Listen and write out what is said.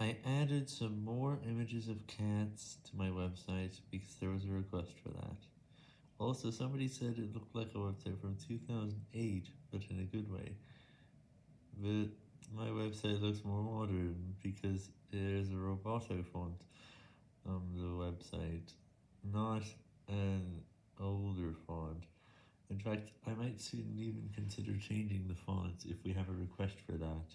I added some more images of cats to my website because there was a request for that. Also, somebody said it looked like a website from 2008, but in a good way. But my website looks more modern because there's a Roboto font on the website, not an older font. In fact, I might soon even consider changing the font if we have a request for that.